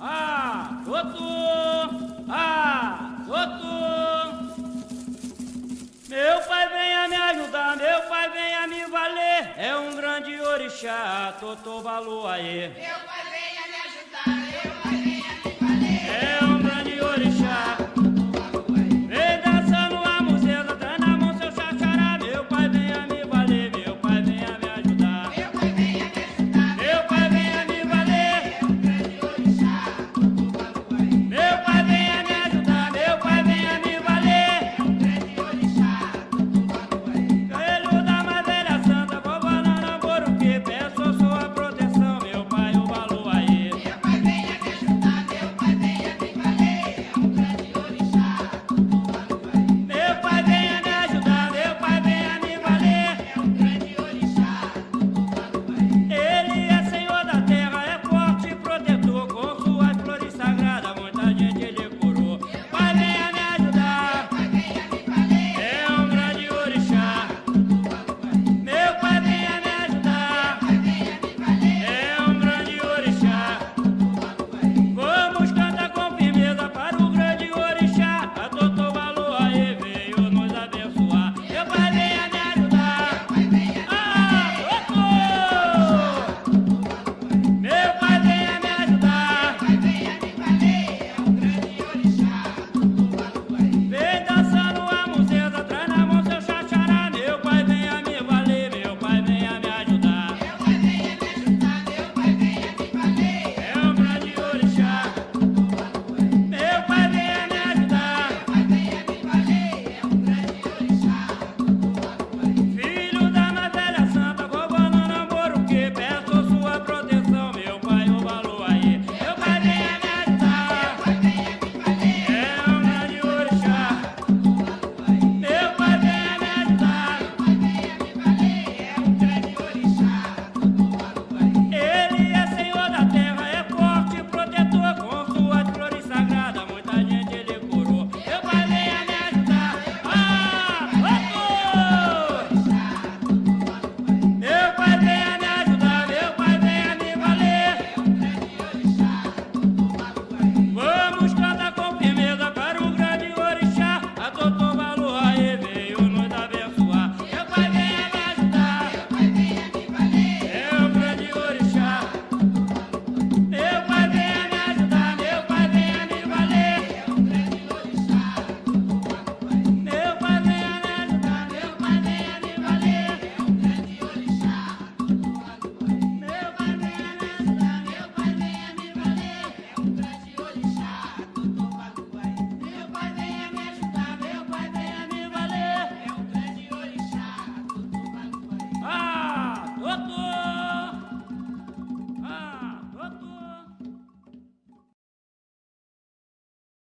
Ah, Totô! Ah, Totô! Meu pai venha me ajudar, meu pai venha me valer. É um grande orixá, Totô Baluaê. Meu